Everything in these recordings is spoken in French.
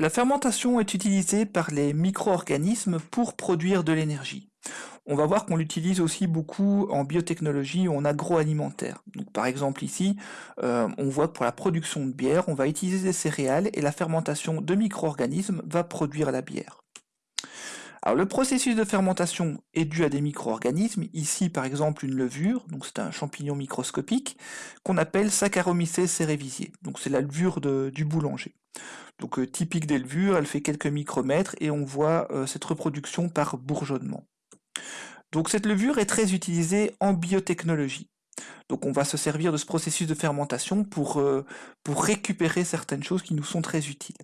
La fermentation est utilisée par les micro-organismes pour produire de l'énergie. On va voir qu'on l'utilise aussi beaucoup en biotechnologie ou en agroalimentaire. Par exemple ici, euh, on voit que pour la production de bière, on va utiliser des céréales et la fermentation de micro-organismes va produire la bière. Alors le processus de fermentation est dû à des micro-organismes, ici par exemple une levure, donc c'est un champignon microscopique, qu'on appelle Saccharomyces cerevisiae, donc c'est la levure du boulanger. Donc euh, typique des levures, elle fait quelques micromètres et on voit euh, cette reproduction par bourgeonnement. Donc cette levure est très utilisée en biotechnologie. Donc on va se servir de ce processus de fermentation pour, euh, pour récupérer certaines choses qui nous sont très utiles.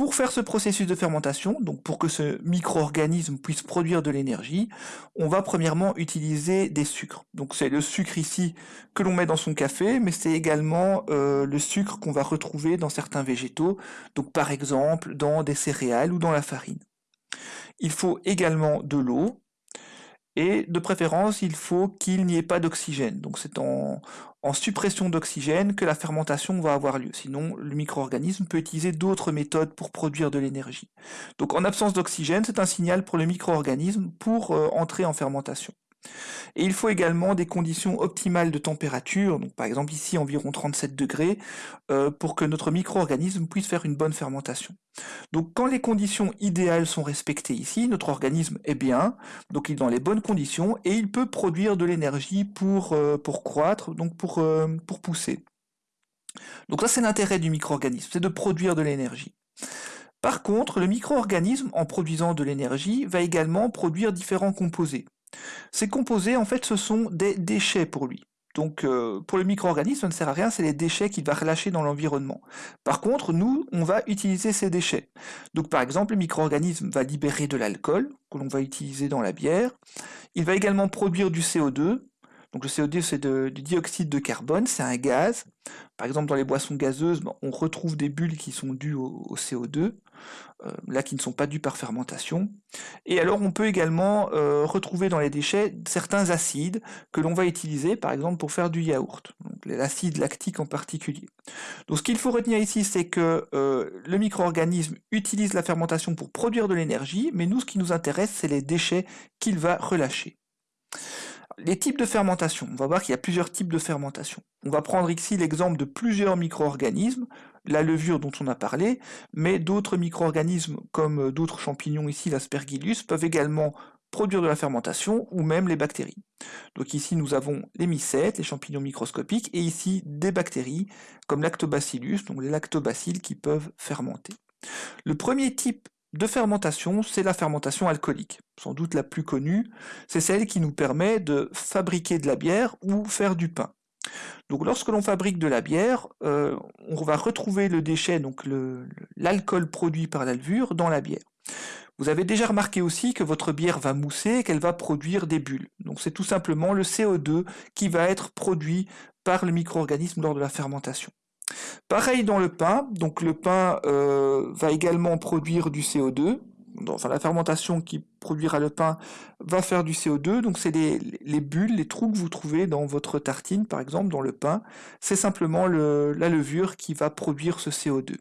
Pour faire ce processus de fermentation, donc pour que ce micro-organisme puisse produire de l'énergie, on va premièrement utiliser des sucres. Donc c'est le sucre ici que l'on met dans son café, mais c'est également euh, le sucre qu'on va retrouver dans certains végétaux, donc par exemple dans des céréales ou dans la farine. Il faut également de l'eau, et de préférence, il faut qu'il n'y ait pas d'oxygène. Donc c'est en, suppression d'oxygène que la fermentation va avoir lieu. Sinon, le micro-organisme peut utiliser d'autres méthodes pour produire de l'énergie. Donc en absence d'oxygène, c'est un signal pour le micro-organisme pour euh, entrer en fermentation. Et il faut également des conditions optimales de température, donc par exemple ici environ 37 degrés, euh, pour que notre micro-organisme puisse faire une bonne fermentation. Donc quand les conditions idéales sont respectées ici, notre organisme est bien, donc il est dans les bonnes conditions, et il peut produire de l'énergie pour, euh, croître, donc pour, euh, pour pousser. Donc ça c'est l'intérêt du micro-organisme, c'est de produire de l'énergie. Par contre, le micro-organisme, en produisant de l'énergie, va également produire différents composés. Ces composés, en fait, ce sont des déchets pour lui. Donc euh, pour le micro-organisme, ça ne sert à rien, c'est les déchets qu'il va relâcher dans l'environnement. Par contre, nous, on va utiliser ces déchets. Donc par exemple, le micro-organisme va libérer de l'alcool, que l'on va utiliser dans la bière. Il va également produire du CO2. Donc le CO2, c'est du dioxyde de carbone, c'est un gaz. Par exemple, dans les boissons gazeuses, on retrouve des bulles qui sont dues au CO2. Euh, là qui ne sont pas dus par fermentation. Et alors on peut également euh, retrouver dans les déchets certains acides que l'on va utiliser par exemple pour faire du yaourt, l'acide lactique en particulier. Donc ce qu'il faut retenir ici c'est que euh, le micro-organisme utilise la fermentation pour produire de l'énergie, mais nous ce qui nous intéresse c'est les déchets qu'il va relâcher. Les types de fermentation, on va voir qu'il y a plusieurs types de fermentation. On va prendre ici l'exemple de plusieurs micro-organismes, la levure dont on a parlé, mais d'autres micro-organismes comme euh, d'autres champignons ici, l'aspergillus, peuvent également produire de la fermentation ou même les bactéries. Donc ici nous avons les mycètes, les champignons microscopiques, et ici des bactéries comme lactobacillus, donc les lactobacilles qui peuvent fermenter. Le premier type de fermentation, c'est la fermentation alcoolique, sans doute la plus connue, c'est celle qui nous permet de fabriquer de la bière ou faire du pain. Donc lorsque l'on fabrique de la bière, euh, on va retrouver le déchet, donc l'alcool produit par la levure, dans la bière. Vous avez déjà remarqué aussi que votre bière va mousser et qu'elle va produire des bulles. Donc c'est tout simplement le CO2 qui va être produit par le micro-organisme lors de la fermentation. Pareil dans le pain, donc le pain euh, va également produire du CO2, enfin la fermentation qui produira le pain va faire du CO2, donc c'est les, bulles, les trous que vous trouvez dans votre tartine par exemple, dans le pain, c'est simplement la levure qui va produire ce CO2.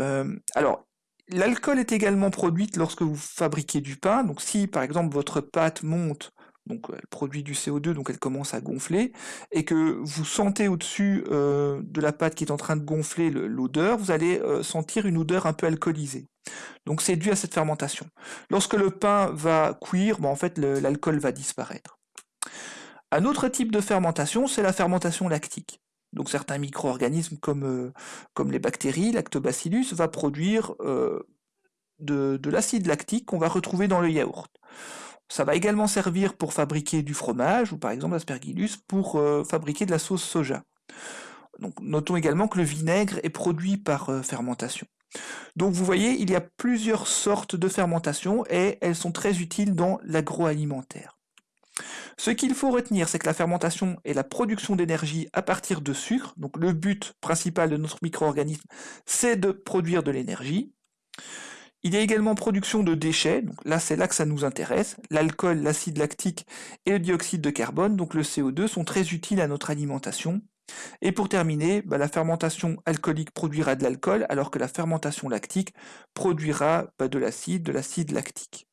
Euh, alors, l'alcool est également produite lorsque vous fabriquez du pain, donc si par exemple votre pâte monte donc elle produit du CO2, donc elle commence à gonfler, et que vous sentez au-dessus euh, de la pâte qui est en train de gonfler l'odeur, vous allez euh, sentir une odeur un peu alcoolisée. Donc c'est dû à cette fermentation. Lorsque le pain va cuire, en fait l'alcool va disparaître. Un autre type de fermentation, c'est la fermentation lactique. Donc certains micro-organismes comme, euh, les bactéries, lactobacillus, va produire de l'acide lactique qu'on va retrouver dans le yaourt. Ça va également servir pour fabriquer du fromage, ou par exemple l'aspergillus pour euh, fabriquer de la sauce soja. Notons également que le vinaigre est produit par euh, fermentation. Donc vous voyez, il y a plusieurs sortes de fermentation et elles sont très utiles dans l'agroalimentaire. Ce qu'il faut retenir, c'est que la fermentation est la production d'énergie à partir de sucre. Donc le but principal de notre micro-organisme, c'est de produire de l'énergie. Il y a également production de déchets, donc là c'est là que ça nous intéresse. L'alcool, l'acide lactique et le dioxyde de carbone, donc le CO2, sont très utiles à notre alimentation. Et pour terminer, bah, la fermentation alcoolique produira de l'alcool, alors que la fermentation lactique produira bah, de l'acide, de l'acide lactique.